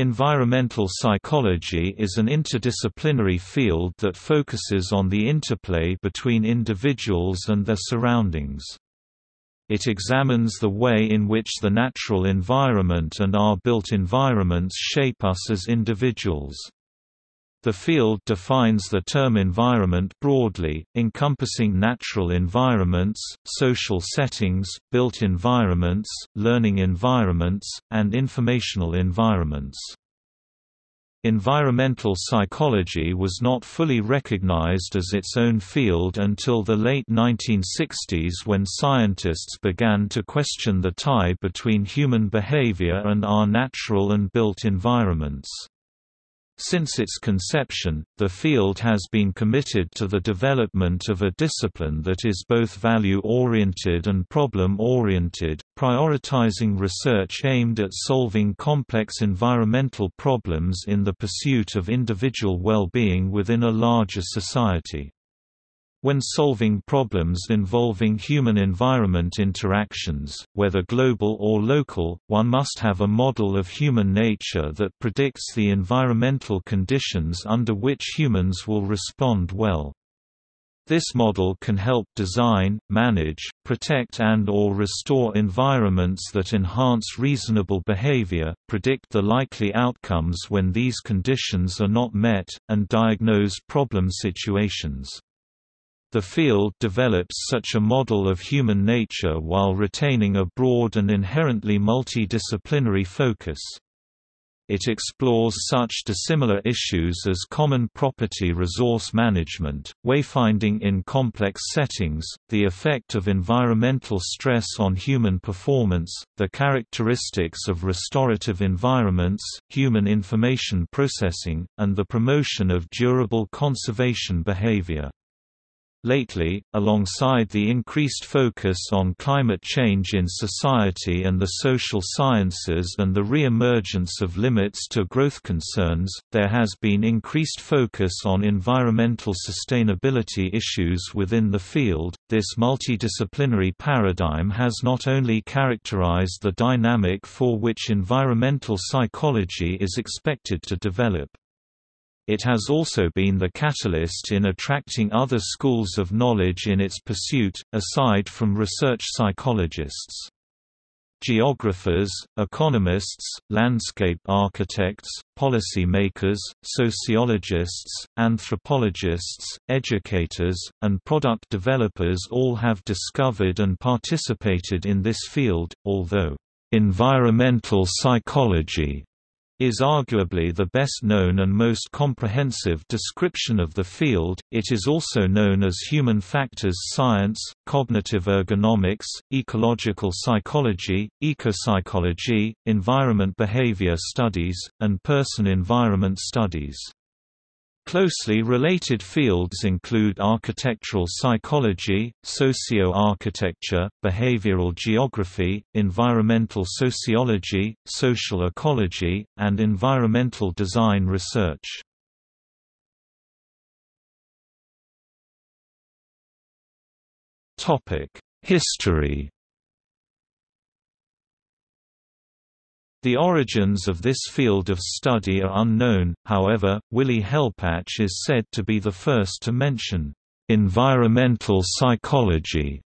Environmental psychology is an interdisciplinary field that focuses on the interplay between individuals and their surroundings. It examines the way in which the natural environment and our built environments shape us as individuals. The field defines the term environment broadly, encompassing natural environments, social settings, built environments, learning environments, and informational environments. Environmental psychology was not fully recognized as its own field until the late 1960s when scientists began to question the tie between human behavior and our natural and built environments. Since its conception, the field has been committed to the development of a discipline that is both value-oriented and problem-oriented, prioritizing research aimed at solving complex environmental problems in the pursuit of individual well-being within a larger society. When solving problems involving human-environment interactions, whether global or local, one must have a model of human nature that predicts the environmental conditions under which humans will respond well. This model can help design, manage, protect and or restore environments that enhance reasonable behavior, predict the likely outcomes when these conditions are not met, and diagnose problem situations. The field develops such a model of human nature while retaining a broad and inherently multidisciplinary focus. It explores such dissimilar issues as common property resource management, wayfinding in complex settings, the effect of environmental stress on human performance, the characteristics of restorative environments, human information processing, and the promotion of durable conservation behavior. Lately, alongside the increased focus on climate change in society and the social sciences and the re-emergence of limits to growth concerns, there has been increased focus on environmental sustainability issues within the field. This multidisciplinary paradigm has not only characterized the dynamic for which environmental psychology is expected to develop. It has also been the catalyst in attracting other schools of knowledge in its pursuit, aside from research psychologists. Geographers, economists, landscape architects, policy makers, sociologists, anthropologists, educators, and product developers all have discovered and participated in this field, although, "...environmental psychology," is arguably the best known and most comprehensive description of the field. It is also known as human factors science, cognitive ergonomics, ecological psychology, ecopsychology, environment behavior studies, and person-environment studies. Closely related fields include architectural psychology, socio-architecture, behavioral geography, environmental sociology, social ecology, and environmental design research. History The origins of this field of study are unknown, however, Willy Hellpach is said to be the first to mention, "...environmental psychology",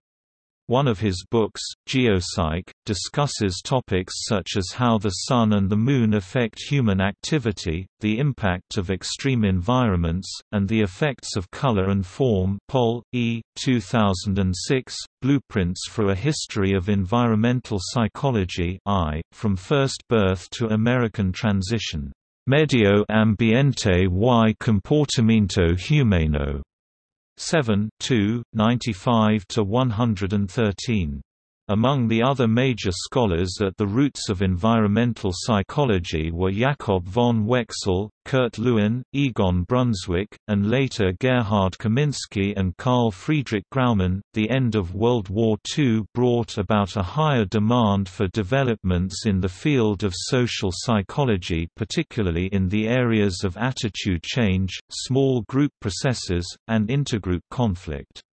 one of his books, Geopsyche, discusses topics such as how the Sun and the Moon affect human activity, the impact of extreme environments, and the effects of color and form Pol. E. 2006, Blueprints for a History of Environmental Psychology I, From First Birth to American Transition. Medio Ambiente y Comportamiento Humano. 7 2, 95 to 113. Among the other major scholars at the roots of environmental psychology were Jakob von Uexküll, Kurt Lewin, Egon Brunswik, and later Gerhard Kaminski and Karl Friedrich Graumann. The end of World War II brought about a higher demand for developments in the field of social psychology, particularly in the areas of attitude change, small group processes, and intergroup conflict.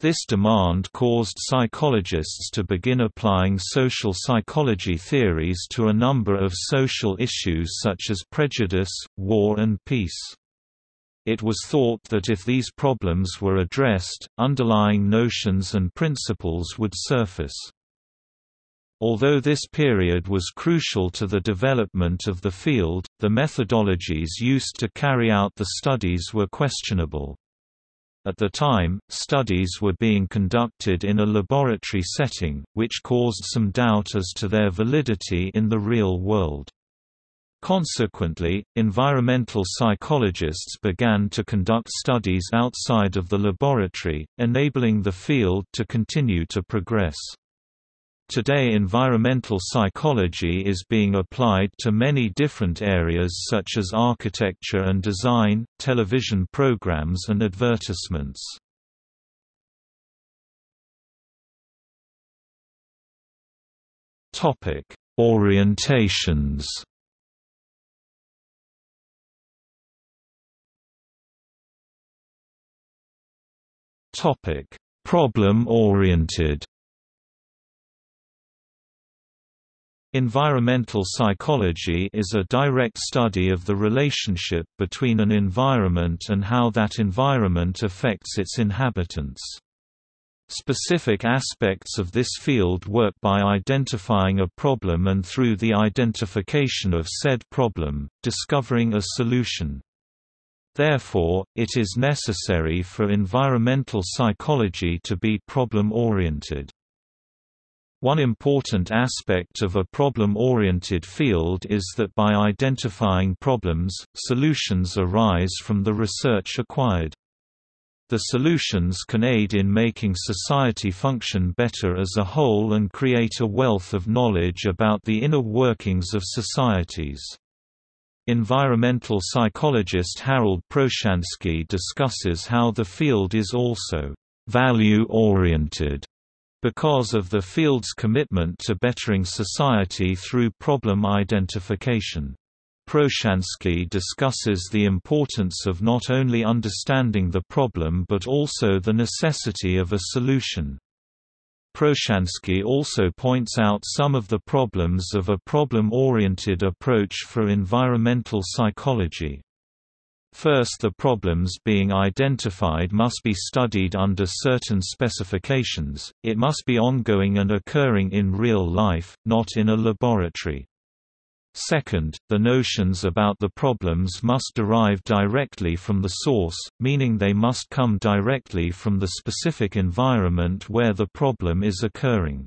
This demand caused psychologists to begin applying social psychology theories to a number of social issues such as prejudice, war and peace. It was thought that if these problems were addressed, underlying notions and principles would surface. Although this period was crucial to the development of the field, the methodologies used to carry out the studies were questionable. At the time, studies were being conducted in a laboratory setting, which caused some doubt as to their validity in the real world. Consequently, environmental psychologists began to conduct studies outside of the laboratory, enabling the field to continue to progress. Today environmental psychology is being applied to many different areas such as architecture and design, television programs and advertisements. Orientations Problem-oriented Environmental psychology is a direct study of the relationship between an environment and how that environment affects its inhabitants. Specific aspects of this field work by identifying a problem and through the identification of said problem, discovering a solution. Therefore, it is necessary for environmental psychology to be problem-oriented. One important aspect of a problem-oriented field is that by identifying problems, solutions arise from the research acquired. The solutions can aid in making society function better as a whole and create a wealth of knowledge about the inner workings of societies. Environmental psychologist Harold Proshansky discusses how the field is also value-oriented because of the field's commitment to bettering society through problem identification. Proshansky discusses the importance of not only understanding the problem but also the necessity of a solution. Proshansky also points out some of the problems of a problem-oriented approach for environmental psychology. First the problems being identified must be studied under certain specifications, it must be ongoing and occurring in real life, not in a laboratory. Second, the notions about the problems must derive directly from the source, meaning they must come directly from the specific environment where the problem is occurring.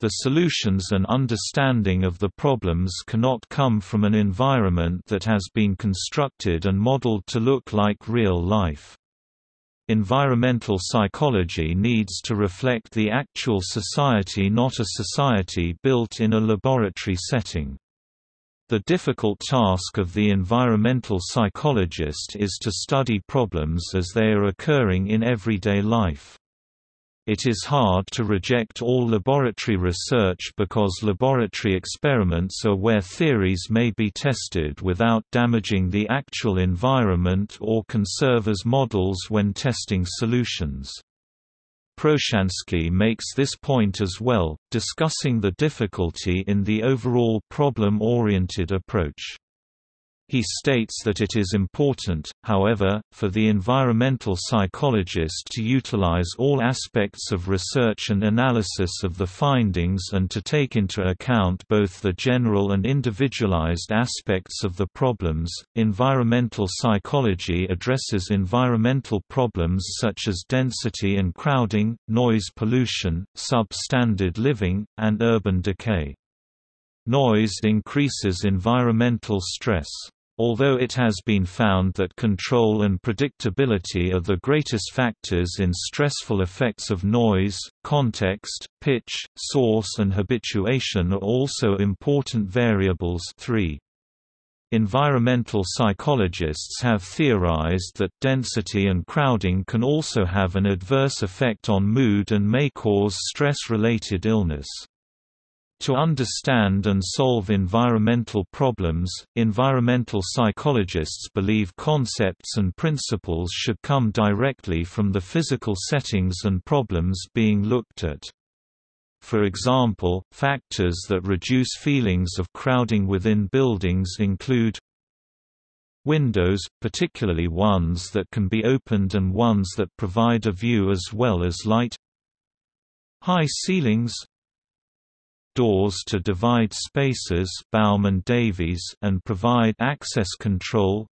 The solutions and understanding of the problems cannot come from an environment that has been constructed and modeled to look like real life. Environmental psychology needs to reflect the actual society not a society built in a laboratory setting. The difficult task of the environmental psychologist is to study problems as they are occurring in everyday life. It is hard to reject all laboratory research because laboratory experiments are where theories may be tested without damaging the actual environment or can serve as models when testing solutions. Proshansky makes this point as well, discussing the difficulty in the overall problem-oriented approach. He states that it is important, however, for the environmental psychologist to utilize all aspects of research and analysis of the findings and to take into account both the general and individualized aspects of the problems. Environmental psychology addresses environmental problems such as density and crowding, noise pollution, substandard living, and urban decay. Noise increases environmental stress. Although it has been found that control and predictability are the greatest factors in stressful effects of noise, context, pitch, source and habituation are also important variables 3. Environmental psychologists have theorized that density and crowding can also have an adverse effect on mood and may cause stress-related illness. To understand and solve environmental problems, environmental psychologists believe concepts and principles should come directly from the physical settings and problems being looked at. For example, factors that reduce feelings of crowding within buildings include windows, particularly ones that can be opened and ones that provide a view as well as light high ceilings doors to divide spaces Baum and, Davies and provide access control.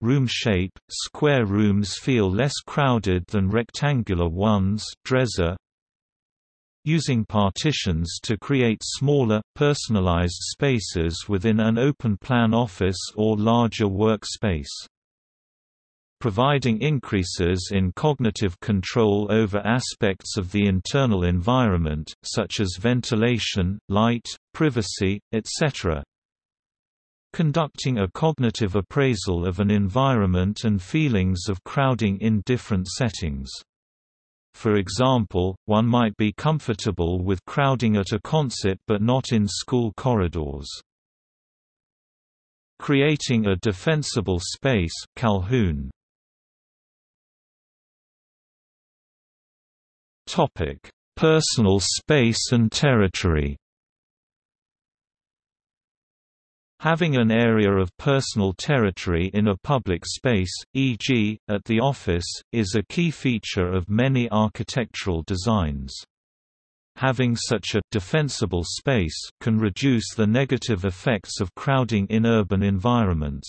Room shape – Square rooms feel less crowded than rectangular ones Dresser. Using partitions to create smaller, personalized spaces within an open-plan office or larger workspace providing increases in cognitive control over aspects of the internal environment, such as ventilation, light, privacy, etc. Conducting a cognitive appraisal of an environment and feelings of crowding in different settings. For example, one might be comfortable with crowding at a concert but not in school corridors. Creating a defensible space Calhoun Topic: Personal space and territory. Having an area of personal territory in a public space, e.g., at the office, is a key feature of many architectural designs. Having such a «defensible space» can reduce the negative effects of crowding in urban environments.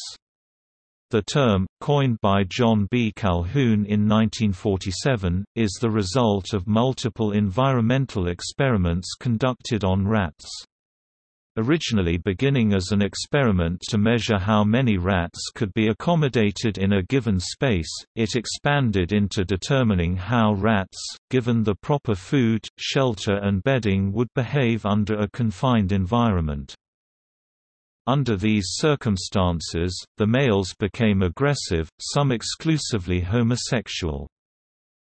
The term, coined by John B. Calhoun in 1947, is the result of multiple environmental experiments conducted on rats. Originally beginning as an experiment to measure how many rats could be accommodated in a given space, it expanded into determining how rats, given the proper food, shelter and bedding would behave under a confined environment. Under these circumstances, the males became aggressive, some exclusively homosexual.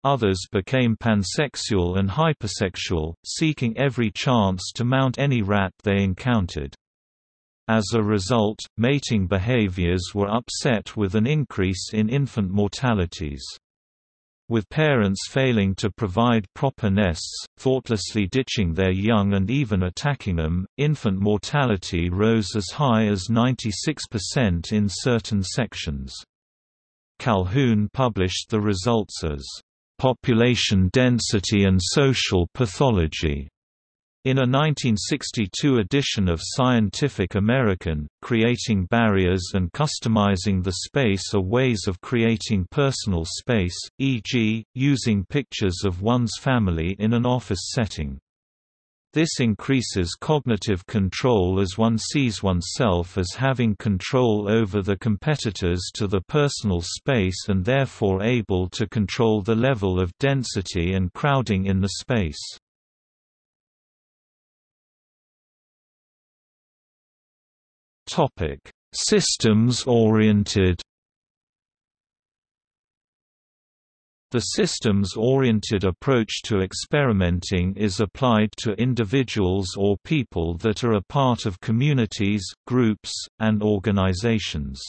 Others became pansexual and hypersexual, seeking every chance to mount any rat they encountered. As a result, mating behaviors were upset with an increase in infant mortalities. With parents failing to provide proper nests, thoughtlessly ditching their young and even attacking them, infant mortality rose as high as 96% in certain sections. Calhoun published the results as, "...population density and social pathology." In a 1962 edition of Scientific American, creating barriers and customizing the space are ways of creating personal space, e.g., using pictures of one's family in an office setting. This increases cognitive control as one sees oneself as having control over the competitors to the personal space and therefore able to control the level of density and crowding in the space. Topic: Systems-oriented. The systems-oriented approach to experimenting is applied to individuals or people that are a part of communities, groups, and organizations.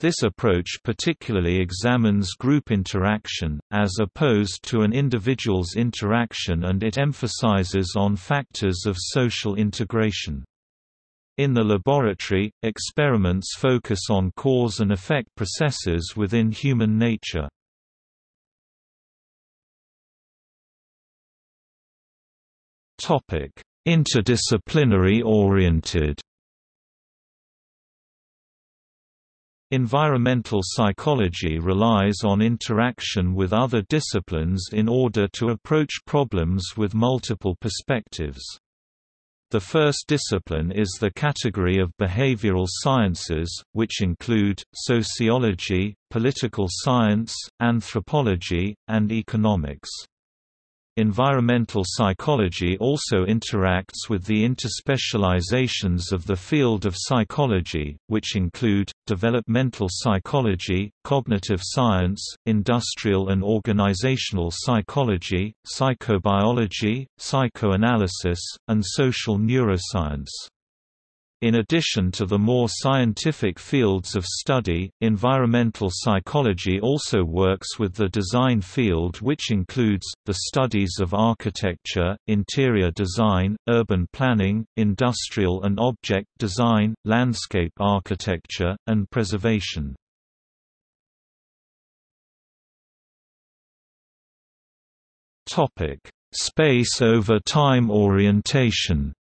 This approach particularly examines group interaction, as opposed to an individual's interaction and it emphasizes on factors of social integration. In the laboratory, experiments focus on cause and effect processes within human nature. Interdisciplinary oriented Environmental psychology relies on interaction with other disciplines in order to approach problems with multiple perspectives. The first discipline is the category of behavioral sciences, which include, sociology, political science, anthropology, and economics. Environmental psychology also interacts with the interspecializations of the field of psychology, which include, developmental psychology, cognitive science, industrial and organizational psychology, psychobiology, psychoanalysis, and social neuroscience. In addition to the more scientific fields of study, environmental psychology also works with the design field which includes, the studies of architecture, interior design, urban planning, industrial and object design, landscape architecture, and preservation. Space over time orientation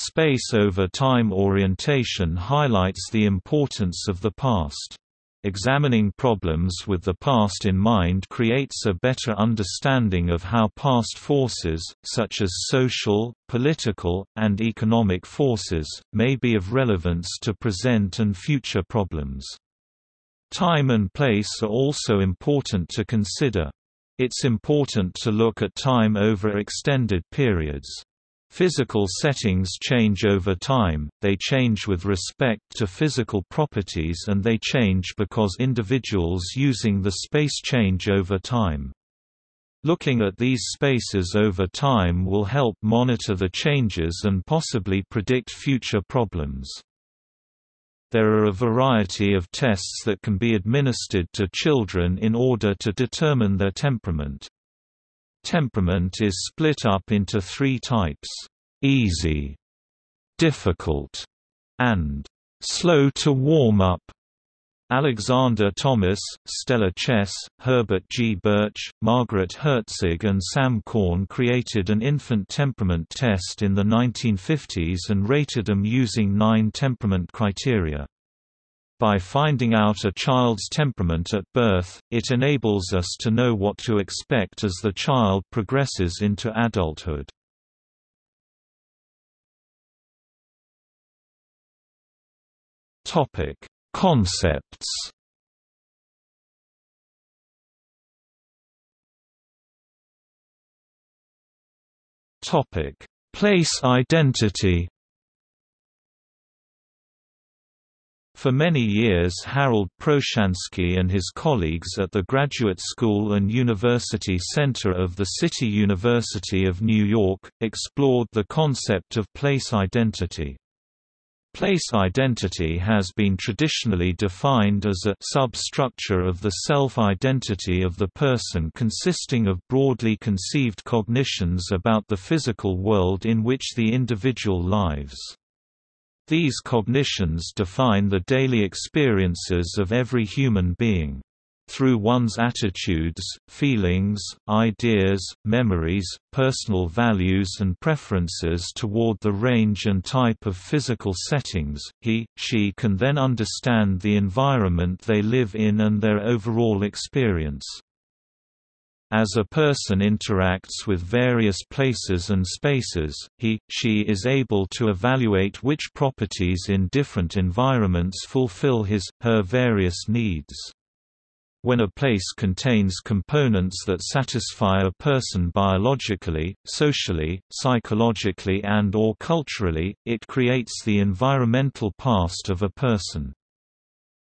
Space over time orientation highlights the importance of the past. Examining problems with the past in mind creates a better understanding of how past forces, such as social, political, and economic forces, may be of relevance to present and future problems. Time and place are also important to consider. It's important to look at time over extended periods. Physical settings change over time, they change with respect to physical properties and they change because individuals using the space change over time. Looking at these spaces over time will help monitor the changes and possibly predict future problems. There are a variety of tests that can be administered to children in order to determine their temperament. Temperament is split up into three types: easy, difficult, and slow to warm up. Alexander Thomas, Stella Chess, Herbert G. Birch, Margaret Hertzig and Sam Korn created an infant temperament test in the 1950s and rated them using nine temperament criteria. By finding out a child's temperament at birth, it enables us to know what to expect as the child progresses into adulthood. Topic: Concepts. Topic: Place identity. For many years Harold Proshansky and his colleagues at the Graduate School and University Center of the City University of New York, explored the concept of place identity. Place identity has been traditionally defined as a substructure of the self-identity of the person consisting of broadly conceived cognitions about the physical world in which the individual lives. These cognitions define the daily experiences of every human being. Through one's attitudes, feelings, ideas, memories, personal values and preferences toward the range and type of physical settings, he, she can then understand the environment they live in and their overall experience. As a person interacts with various places and spaces, he, she is able to evaluate which properties in different environments fulfill his, her various needs. When a place contains components that satisfy a person biologically, socially, psychologically and or culturally, it creates the environmental past of a person.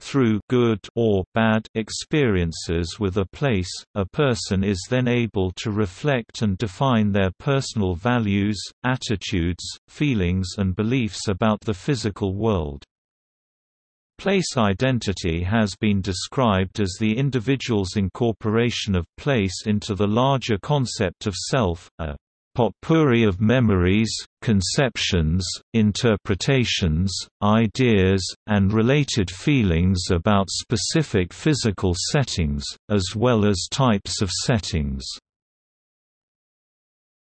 Through good or bad experiences with a place, a person is then able to reflect and define their personal values, attitudes, feelings and beliefs about the physical world. Place identity has been described as the individual's incorporation of place into the larger concept of self, a potpourri of memories, conceptions, interpretations, ideas, and related feelings about specific physical settings, as well as types of settings.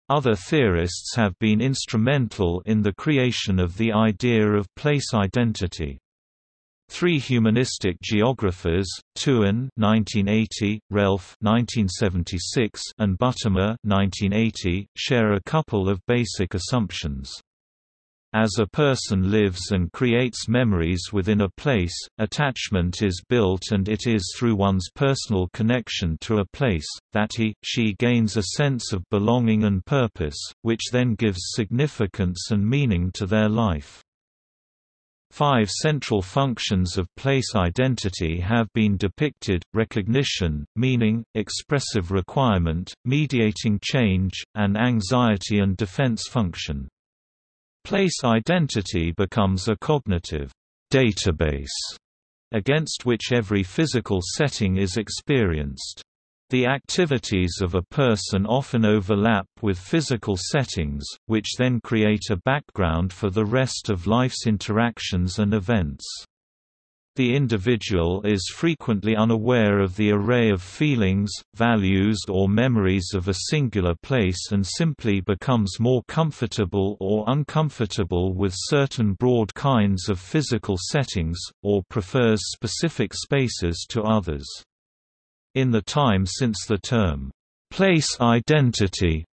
Other theorists have been instrumental in the creation of the idea of place identity. Three humanistic geographers, Tuan (1980), Relph (1976), and Buttimer (1980), share a couple of basic assumptions. As a person lives and creates memories within a place, attachment is built and it is through one's personal connection to a place, that he, she gains a sense of belonging and purpose, which then gives significance and meaning to their life. Five central functions of place identity have been depicted, recognition, meaning, expressive requirement, mediating change, and anxiety and defense function. Place identity becomes a cognitive database against which every physical setting is experienced. The activities of a person often overlap with physical settings, which then create a background for the rest of life's interactions and events. The individual is frequently unaware of the array of feelings, values or memories of a singular place and simply becomes more comfortable or uncomfortable with certain broad kinds of physical settings, or prefers specific spaces to others. In the time since the term, place identity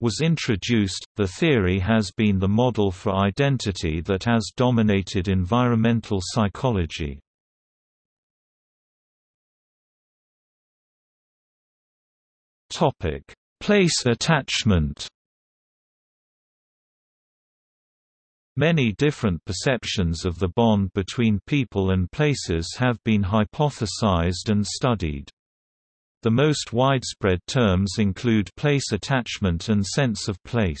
was introduced, the theory has been the model for identity that has dominated environmental psychology. Topic: Place attachment Many different perceptions of the bond between people and places have been hypothesized and studied. The most widespread terms include place attachment and sense of place.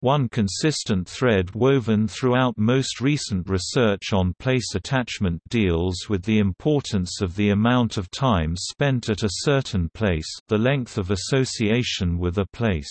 One consistent thread woven throughout most recent research on place attachment deals with the importance of the amount of time spent at a certain place the length of association with a place.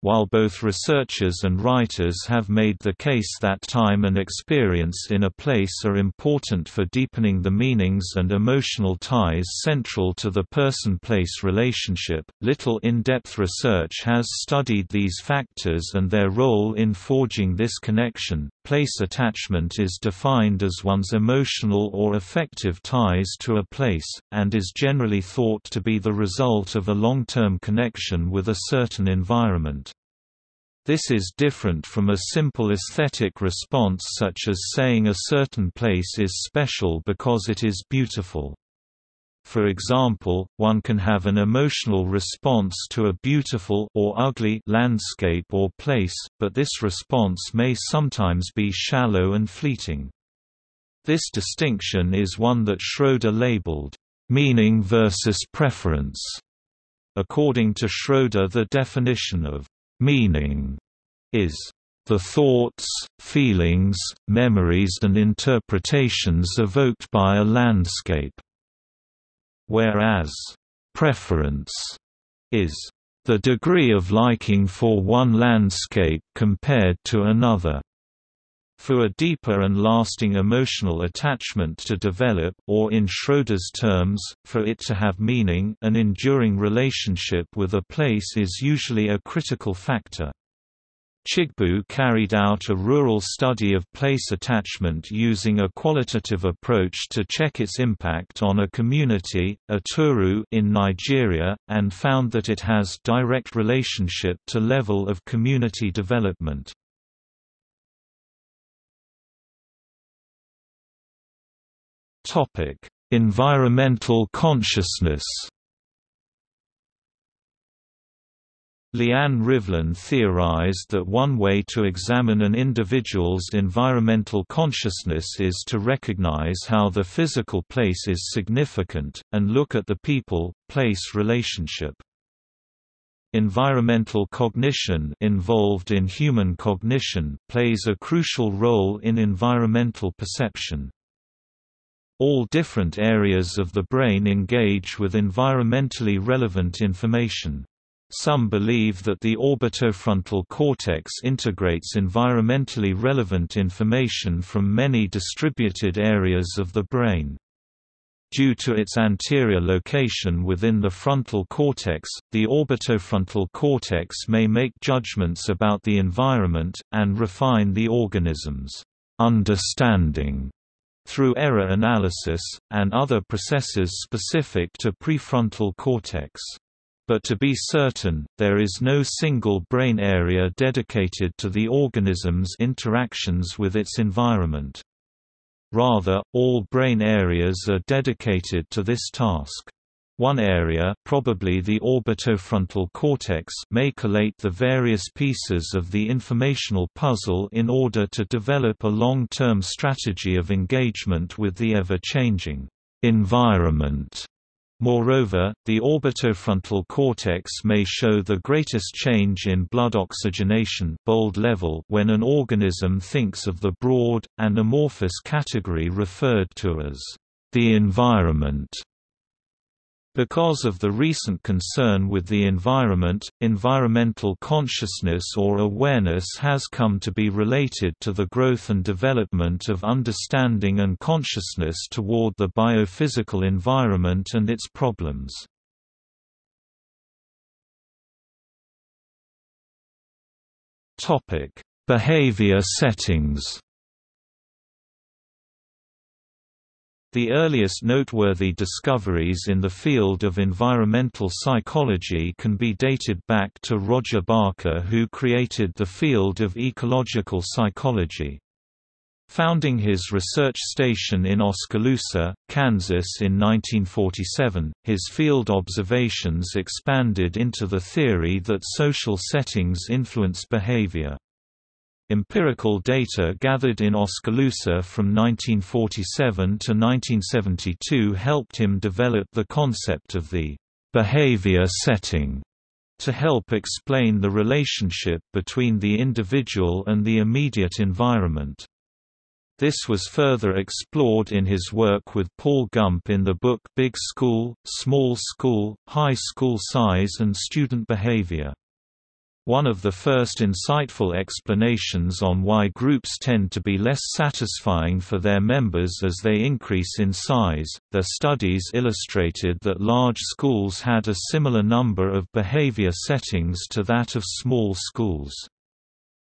While both researchers and writers have made the case that time and experience in a place are important for deepening the meanings and emotional ties central to the person-place relationship, little in-depth research has studied these factors and their role in forging this connection. Place attachment is defined as one's emotional or affective ties to a place, and is generally thought to be the result of a long-term connection with a certain environment. This is different from a simple aesthetic response such as saying a certain place is special because it is beautiful. For example, one can have an emotional response to a beautiful or ugly landscape or place, but this response may sometimes be shallow and fleeting. This distinction is one that Schroeder labeled, "...meaning versus preference." According to Schroeder the definition of Meaning is the thoughts, feelings, memories and interpretations evoked by a landscape, whereas preference is the degree of liking for one landscape compared to another. For a deeper and lasting emotional attachment to develop or in Schroeder's terms, for it to have meaning an enduring relationship with a place is usually a critical factor. Chigbu carried out a rural study of place attachment using a qualitative approach to check its impact on a community, Uturu in Nigeria, and found that it has direct relationship to level of community development. Topic: Environmental consciousness. Leanne Rivlin theorized that one way to examine an individual's environmental consciousness is to recognize how the physical place is significant, and look at the people-place relationship. Environmental cognition involved in human cognition plays a crucial role in environmental perception. All different areas of the brain engage with environmentally relevant information. Some believe that the orbitofrontal cortex integrates environmentally relevant information from many distributed areas of the brain. Due to its anterior location within the frontal cortex, the orbitofrontal cortex may make judgments about the environment, and refine the organism's understanding through error analysis, and other processes specific to prefrontal cortex. But to be certain, there is no single brain area dedicated to the organism's interactions with its environment. Rather, all brain areas are dedicated to this task. One area probably the orbitofrontal cortex may collate the various pieces of the informational puzzle in order to develop a long-term strategy of engagement with the ever-changing environment. Moreover, the orbitofrontal cortex may show the greatest change in blood oxygenation bold level when an organism thinks of the broad, and amorphous category referred to as the environment. Because of the recent concern with the environment, environmental consciousness or awareness has come to be related to the growth and development of understanding and consciousness toward the biophysical environment and its problems. Topic Behavior settings The earliest noteworthy discoveries in the field of environmental psychology can be dated back to Roger Barker who created the field of ecological psychology. Founding his research station in Oskaloosa, Kansas in 1947, his field observations expanded into the theory that social settings influence behavior. Empirical data gathered in Oskaloosa from 1947 to 1972 helped him develop the concept of the behavior setting to help explain the relationship between the individual and the immediate environment. This was further explored in his work with Paul Gump in the book Big School, Small School, High School Size and Student Behavior. One of the first insightful explanations on why groups tend to be less satisfying for their members as they increase in size, their studies illustrated that large schools had a similar number of behavior settings to that of small schools.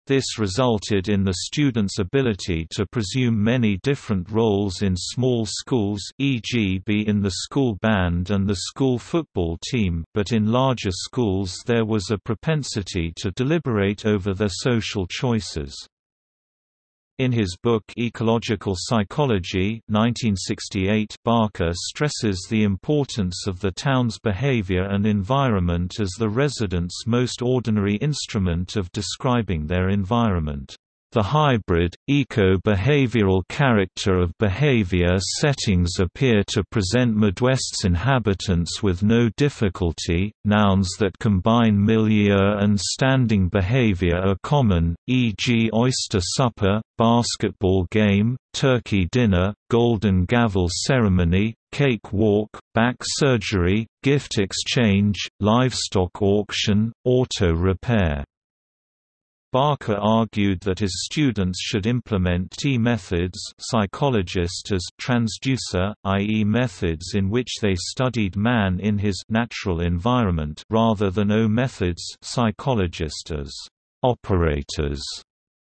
This resulted in the student's ability to presume many different roles in small schools e.g. be in the school band and the school football team but in larger schools there was a propensity to deliberate over their social choices. In his book Ecological Psychology 1968, Barker stresses the importance of the town's behavior and environment as the residents' most ordinary instrument of describing their environment. The hybrid, eco-behavioral character of behavior settings appear to present Midwest's inhabitants with no difficulty. Nouns that combine milieu and standing behavior are common, e.g., oyster supper, basketball game, turkey dinner, golden gavel ceremony, cake walk, back surgery, gift exchange, livestock auction, auto repair. Barker argued that his students should implement T methods psychologist as transducer, i.e. methods in which they studied man in his natural environment rather than O methods psychologist as operators,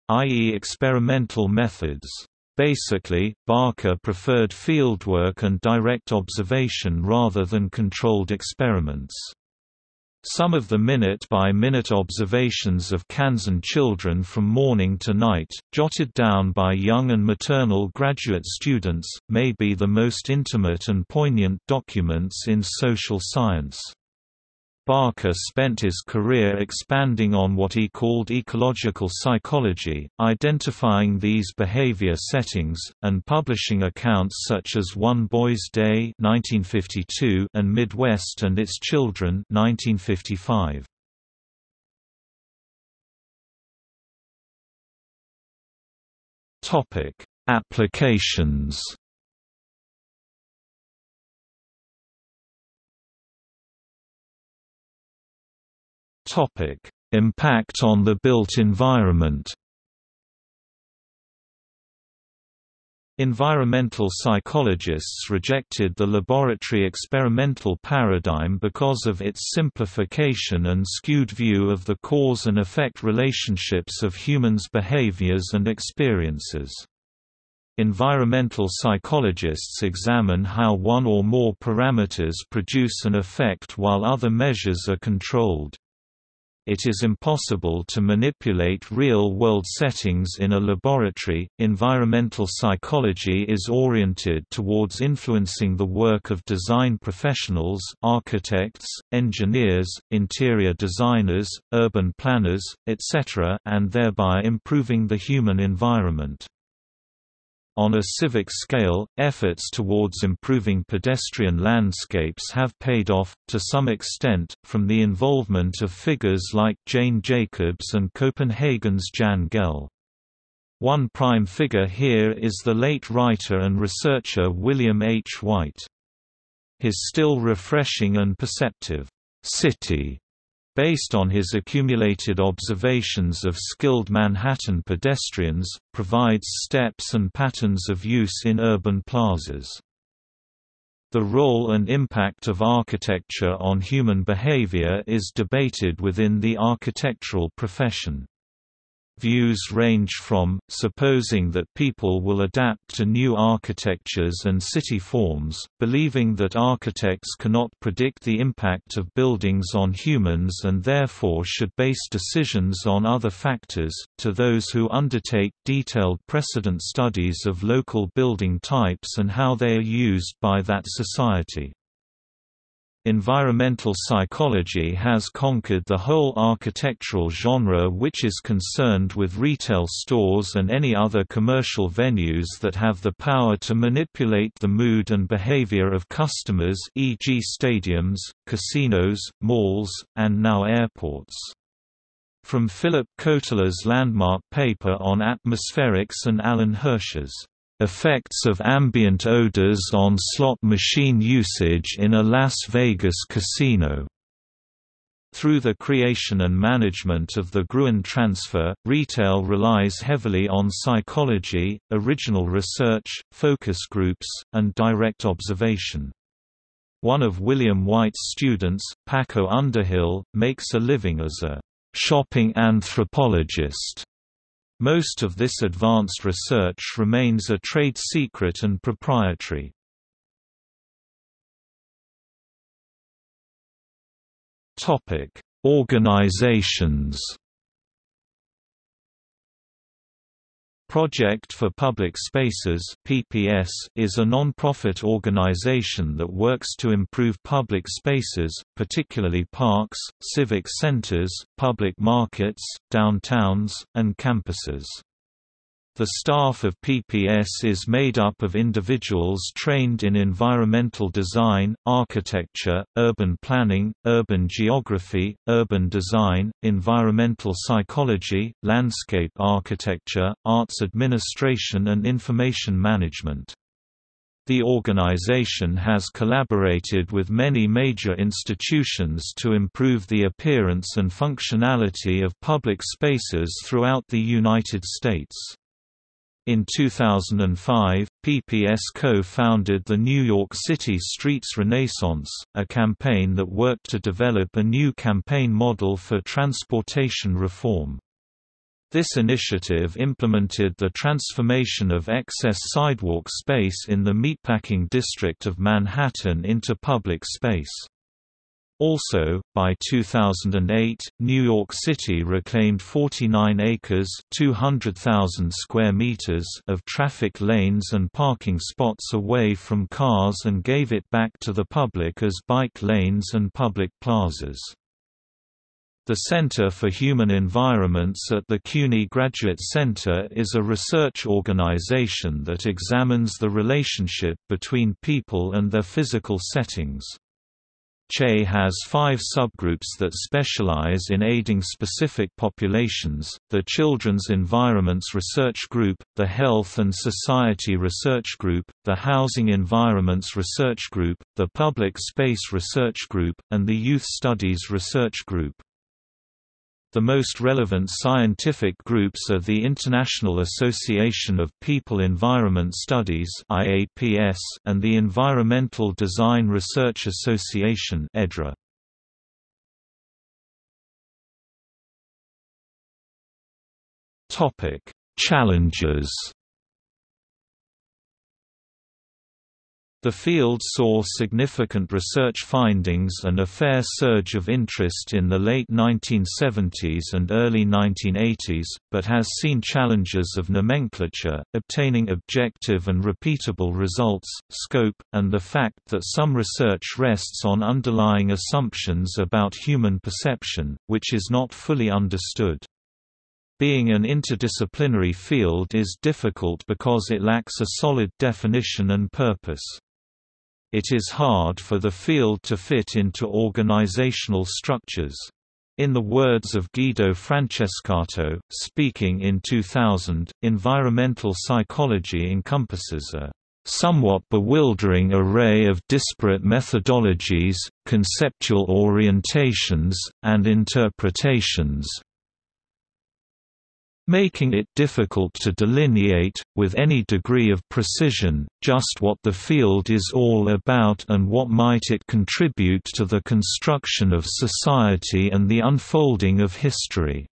i.e. experimental methods. Basically, Barker preferred fieldwork and direct observation rather than controlled experiments. Some of the minute-by-minute -minute observations of Kansan children from morning to night, jotted down by young and maternal graduate students, may be the most intimate and poignant documents in social science. Barker spent his career expanding on what he called ecological psychology, identifying these behavior settings, and publishing accounts such as One Boy's Day 1952 and Midwest and Its Children 1955. Applications Topic: Impact on the built environment. Environmental psychologists rejected the laboratory experimental paradigm because of its simplification and skewed view of the cause and effect relationships of humans' behaviors and experiences. Environmental psychologists examine how one or more parameters produce an effect while other measures are controlled. It is impossible to manipulate real-world settings in a laboratory. Environmental psychology is oriented towards influencing the work of design professionals, architects, engineers, interior designers, urban planners, etc., and thereby improving the human environment. On a civic scale, efforts towards improving pedestrian landscapes have paid off, to some extent, from the involvement of figures like Jane Jacobs and Copenhagen's Jan Gehl. One prime figure here is the late writer and researcher William H. Whyte. His still refreshing and perceptive, city based on his accumulated observations of skilled Manhattan pedestrians, provides steps and patterns of use in urban plazas. The role and impact of architecture on human behavior is debated within the architectural profession. Views range from, supposing that people will adapt to new architectures and city forms, believing that architects cannot predict the impact of buildings on humans and therefore should base decisions on other factors, to those who undertake detailed precedent studies of local building types and how they are used by that society. Environmental psychology has conquered the whole architectural genre which is concerned with retail stores and any other commercial venues that have the power to manipulate the mood and behavior of customers e.g. stadiums, casinos, malls, and now airports. From Philip Kotler's landmark paper on atmospherics and Alan Hirsch's Effects of ambient odors on slot machine usage in a Las Vegas casino. Through the creation and management of the Gruen transfer, retail relies heavily on psychology, original research, focus groups, and direct observation. One of William Whyte's students, Paco Underhill, makes a living as a shopping anthropologist most of this advanced research remains a trade secret and proprietary. Organizations Project for Public Spaces (PPS) is a non-profit organization that works to improve public spaces, particularly parks, civic centers, public markets, downtowns, and campuses. The staff of PPS is made up of individuals trained in environmental design, architecture, urban planning, urban geography, urban design, environmental psychology, landscape architecture, arts administration and information management. The organization has collaborated with many major institutions to improve the appearance and functionality of public spaces throughout the United States. In 2005, PPS co-founded the New York City Streets Renaissance, a campaign that worked to develop a new campaign model for transportation reform. This initiative implemented the transformation of excess sidewalk space in the Meatpacking District of Manhattan into public space. Also, by 2008, New York City reclaimed 49 acres (200,000 square meters) of traffic lanes and parking spots away from cars and gave it back to the public as bike lanes and public plazas. The Center for Human Environments at the CUNY Graduate Center is a research organization that examines the relationship between people and their physical settings. CHE has five subgroups that specialize in aiding specific populations, the Children's Environments Research Group, the Health and Society Research Group, the Housing Environments Research Group, the Public Space Research Group, and the Youth Studies Research Group. The most relevant scientific groups are the International Association of People Environment Studies (IAPS) and the Environmental Design Research Association (EDRA). Topic: Challenges The field saw significant research findings and a fair surge of interest in the late 1970s and early 1980s, but has seen challenges of nomenclature, obtaining objective and repeatable results, scope, and the fact that some research rests on underlying assumptions about human perception, which is not fully understood. Being an interdisciplinary field is difficult because it lacks a solid definition and purpose. It is hard for the field to fit into organizational structures. In the words of Guido Francescato, speaking in 2000, environmental psychology encompasses a somewhat bewildering array of disparate methodologies, conceptual orientations, and interpretations, making it difficult to delineate, with any degree of precision, just what the field is all about and what might it contribute to the construction of society and the unfolding of history.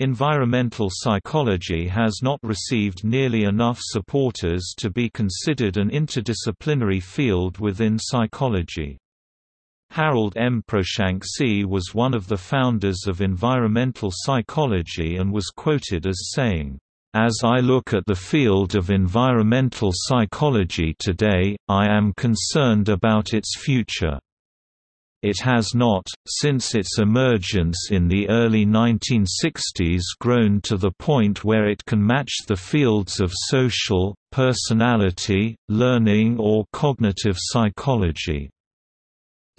Environmental psychology has not received nearly enough supporters to be considered an interdisciplinary field within psychology. Harold M. Proshansky was one of the founders of environmental psychology and was quoted as saying, as I look at the field of environmental psychology today, I am concerned about its future. It has not, since its emergence in the early 1960s grown to the point where it can match the fields of social, personality, learning or cognitive psychology.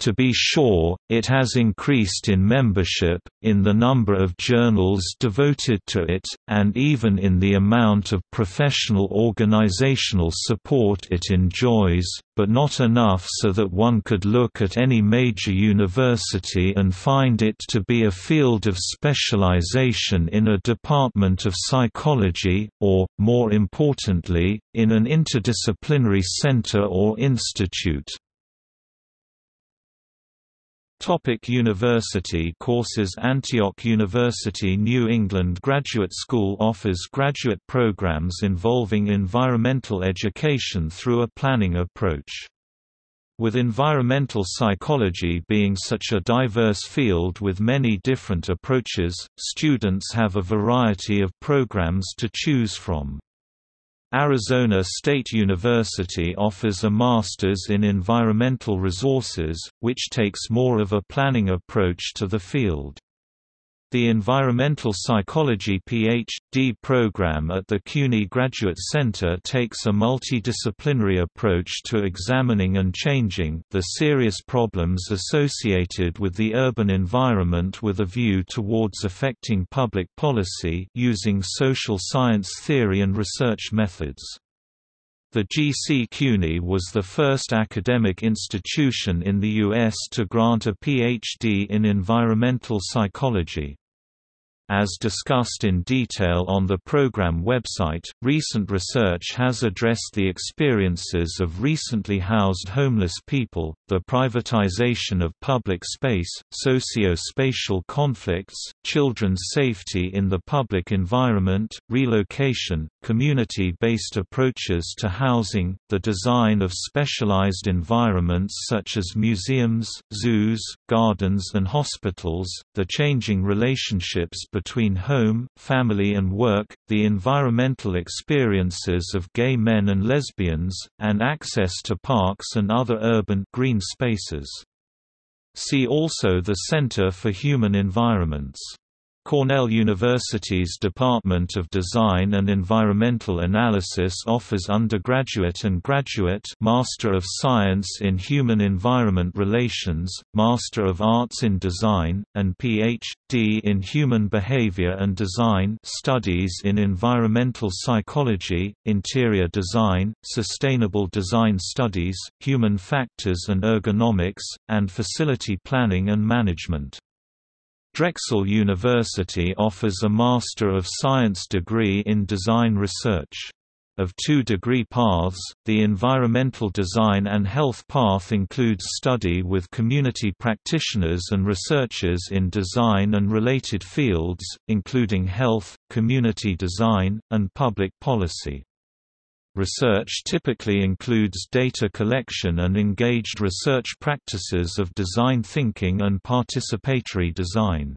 To be sure, it has increased in membership, in the number of journals devoted to it, and even in the amount of professional organizational support it enjoys, but not enough so that one could look at any major university and find it to be a field of specialization in a department of psychology, or, more importantly, in an interdisciplinary center or institute. Topic university courses Antioch University New England Graduate School offers graduate programs involving environmental education through a planning approach. With environmental psychology being such a diverse field with many different approaches, students have a variety of programs to choose from. Arizona State University offers a Master's in Environmental Resources, which takes more of a planning approach to the field. The Environmental Psychology Ph.D. program at the CUNY Graduate Center takes a multidisciplinary approach to examining and changing the serious problems associated with the urban environment with a view towards affecting public policy using social science theory and research methods. The GC CUNY was the first academic institution in the U.S. to grant a Ph.D. in environmental psychology. As discussed in detail on the program website, recent research has addressed the experiences of recently housed homeless people, the privatization of public space, socio-spatial conflicts, children's safety in the public environment, relocation, community-based approaches to housing, the design of specialized environments such as museums, zoos, gardens and hospitals, the changing relationships between between home, family and work, the environmental experiences of gay men and lesbians, and access to parks and other urban green spaces. See also the Center for Human Environments Cornell University's Department of Design and Environmental Analysis offers undergraduate and graduate Master of Science in Human Environment Relations, Master of Arts in Design, and Ph.D. in Human Behavior and Design studies in Environmental Psychology, Interior Design, Sustainable Design Studies, Human Factors and Ergonomics, and Facility Planning and Management. Drexel University offers a Master of Science degree in Design Research. Of two degree paths, the Environmental Design and Health path includes study with community practitioners and researchers in design and related fields, including health, community design, and public policy. Research typically includes data collection and engaged research practices of design thinking and participatory design.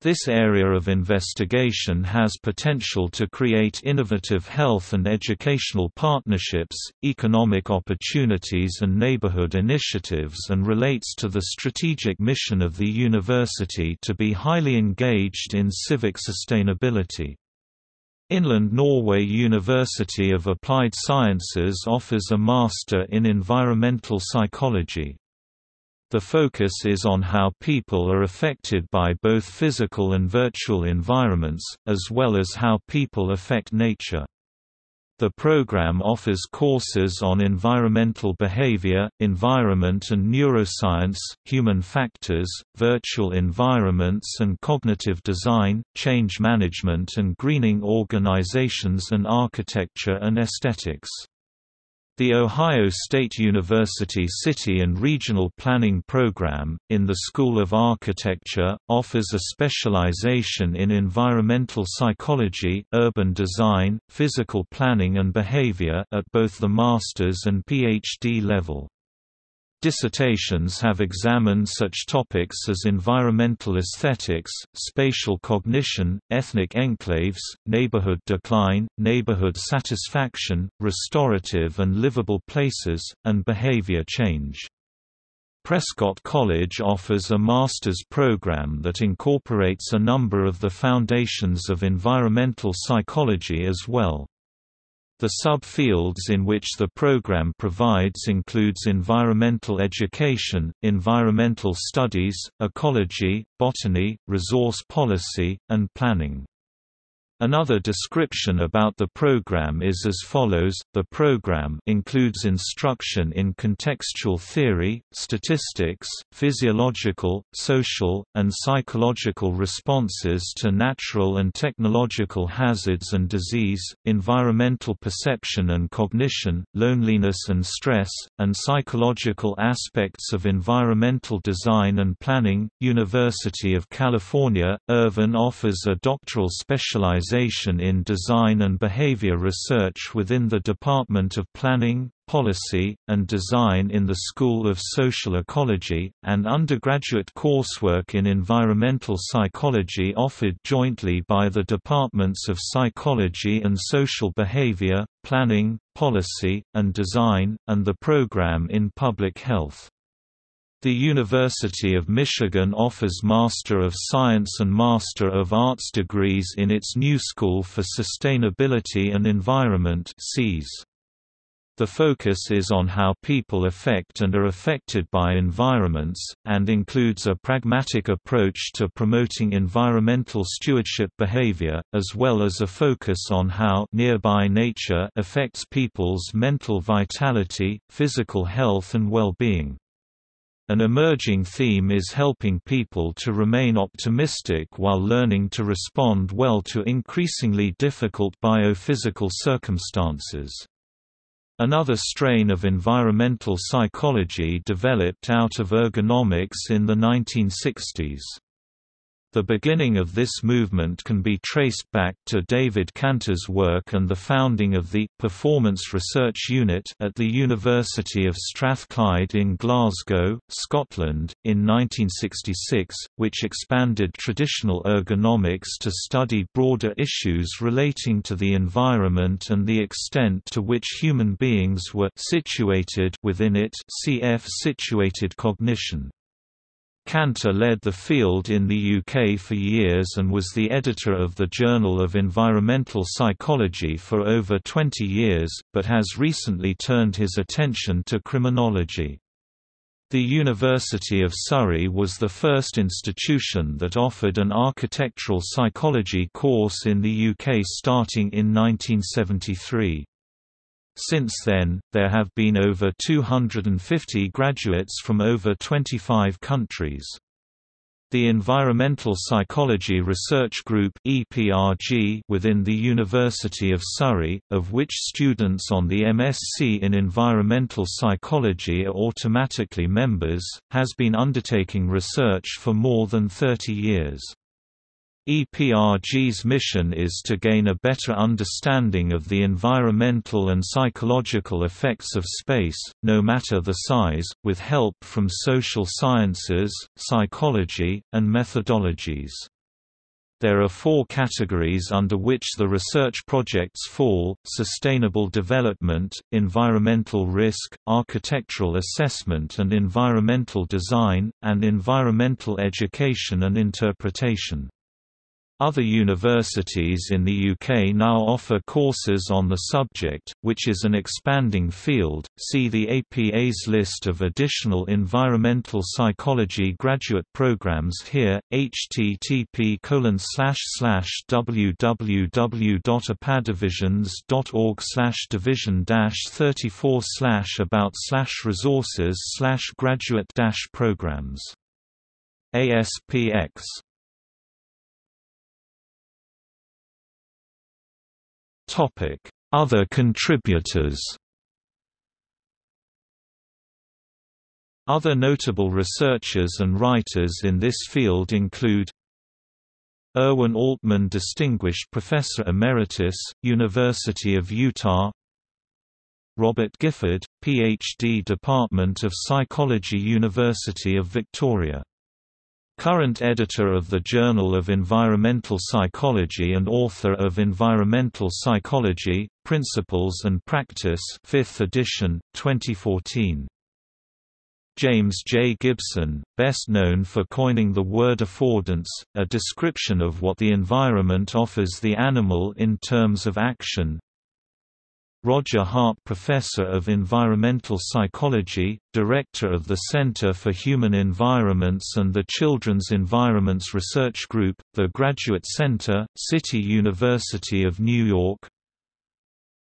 This area of investigation has potential to create innovative health and educational partnerships, economic opportunities and neighborhood initiatives and relates to the strategic mission of the university to be highly engaged in civic sustainability. Inland Norway University of Applied Sciences offers a Master in Environmental Psychology. The focus is on how people are affected by both physical and virtual environments, as well as how people affect nature. The program offers courses on environmental behavior, environment and neuroscience, human factors, virtual environments and cognitive design, change management and greening organizations and architecture and aesthetics. The Ohio State University City and Regional Planning Program, in the School of Architecture, offers a specialization in environmental psychology, urban design, physical planning and behavior at both the master's and PhD level. Dissertations have examined such topics as environmental aesthetics, spatial cognition, ethnic enclaves, neighborhood decline, neighborhood satisfaction, restorative and livable places, and behavior change. Prescott College offers a master's program that incorporates a number of the foundations of environmental psychology as well. The subfields in which the program provides includes environmental education, environmental studies, ecology, botany, resource policy, and planning. Another description about the program is as follows, the program includes instruction in contextual theory, statistics, physiological, social, and psychological responses to natural and technological hazards and disease, environmental perception and cognition, loneliness and stress, and psychological aspects of environmental design and planning. University of California, Irvine offers a doctoral specialization in design and behavior research within the Department of Planning, Policy, and Design in the School of Social Ecology, and undergraduate coursework in environmental psychology offered jointly by the Departments of Psychology and Social Behavior, Planning, Policy, and Design, and the program in Public Health. The University of Michigan offers Master of Science and Master of Arts degrees in its new School for Sustainability and Environment The focus is on how people affect and are affected by environments, and includes a pragmatic approach to promoting environmental stewardship behavior, as well as a focus on how nearby nature affects people's mental vitality, physical health and well-being. An emerging theme is helping people to remain optimistic while learning to respond well to increasingly difficult biophysical circumstances. Another strain of environmental psychology developed out of ergonomics in the 1960s. The beginning of this movement can be traced back to David Canter's work and the founding of the Performance Research Unit at the University of Strathclyde in Glasgow, Scotland, in 1966, which expanded traditional ergonomics to study broader issues relating to the environment and the extent to which human beings were situated within it cf situated cognition. Canter led the field in the UK for years and was the editor of the Journal of Environmental Psychology for over 20 years, but has recently turned his attention to criminology. The University of Surrey was the first institution that offered an architectural psychology course in the UK starting in 1973. Since then, there have been over 250 graduates from over 25 countries. The Environmental Psychology Research Group within the University of Surrey, of which students on the MSc in Environmental Psychology are automatically members, has been undertaking research for more than 30 years. EPRG's mission is to gain a better understanding of the environmental and psychological effects of space, no matter the size, with help from social sciences, psychology, and methodologies. There are four categories under which the research projects fall, sustainable development, environmental risk, architectural assessment and environmental design, and environmental education and interpretation. Other universities in the UK now offer courses on the subject, which is an expanding field. See the APA's list of additional environmental psychology graduate programs here. http www.apadivisions.org division 34 about resources graduate programs. ASPX Other contributors Other notable researchers and writers in this field include Irwin Altman Distinguished Professor Emeritus, University of Utah Robert Gifford, Ph.D. Department of Psychology University of Victoria Current editor of the Journal of Environmental Psychology and author of Environmental Psychology, Principles and Practice 5th edition, 2014. James J. Gibson, best known for coining the word affordance, a description of what the environment offers the animal in terms of action, Roger Hart Professor of Environmental Psychology, Director of the Center for Human Environments and the Children's Environments Research Group, the Graduate Center, City University of New York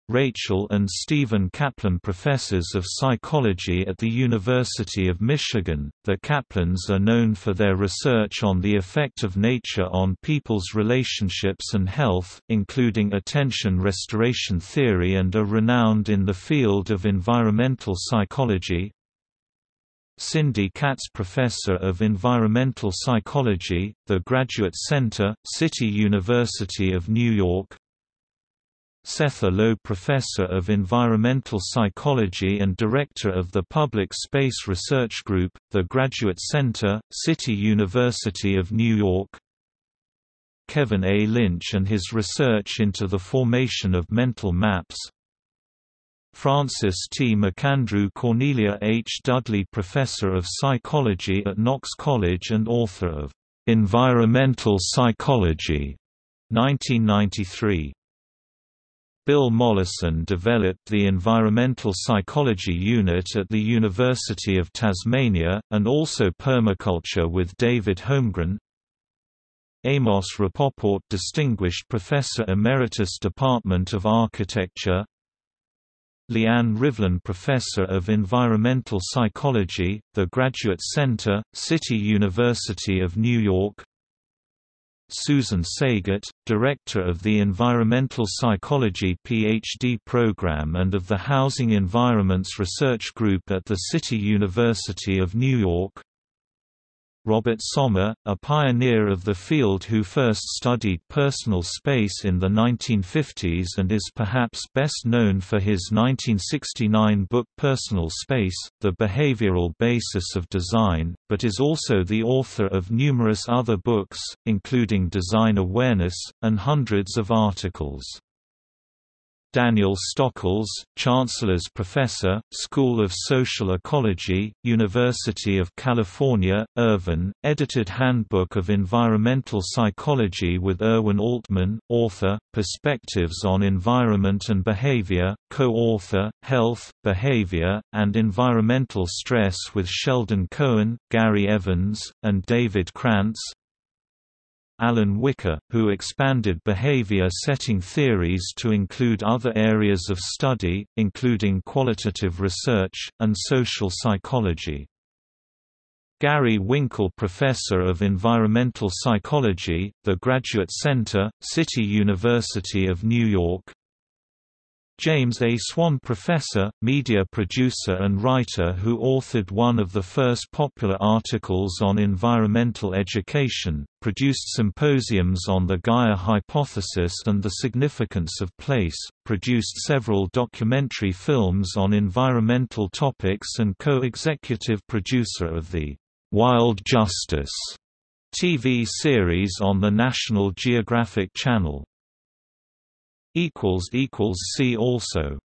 Rachel and Stephen Kaplan Professors of Psychology at the University of Michigan, the Kaplans are known for their research on the effect of nature on people's relationships and health, including attention restoration theory and are renowned in the field of environmental psychology. Cindy Katz Professor of Environmental Psychology, the Graduate Center, City University of New York Setha Low Professor of Environmental Psychology and Director of the Public Space Research Group, the Graduate Center, City University of New York Kevin A. Lynch and his research into the formation of mental maps Francis T. McAndrew Cornelia H. Dudley Professor of Psychology at Knox College and author of "'Environmental Psychology' 1993 Bill Mollison developed the Environmental Psychology Unit at the University of Tasmania, and also permaculture with David Holmgren. Amos Rapoport Distinguished Professor Emeritus Department of Architecture Leanne Rivlin Professor of Environmental Psychology, The Graduate Center, City University of New York Susan Saegert, Director of the Environmental Psychology PhD program and of the Housing Environments Research Group at the City University of New York Robert Sommer, a pioneer of the field who first studied personal space in the 1950s and is perhaps best known for his 1969 book Personal Space, The Behavioral Basis of Design, but is also the author of numerous other books, including Design Awareness, and hundreds of articles. Daniel Stokols, Chancellor's Professor, School of Social Ecology, University of California, Irvine, edited Handbook of Environmental Psychology with Irwin Altman, author, Perspectives on Environment and Behavior, co-author, Health, Behavior, and Environmental Stress with Sheldon Cohen, Gary Evans, and David Krantz, Alan Wicker, who expanded behavior setting theories to include other areas of study, including qualitative research, and social psychology. Gary Winkel Professor of Environmental Psychology, The Graduate Center, City University of New York James A. Swan professor, media producer and writer who authored one of the first popular articles on environmental education, produced symposiums on the Gaia hypothesis and the significance of place, produced several documentary films on environmental topics and co-executive producer of the Wild Justice TV series on the National Geographic Channel. See also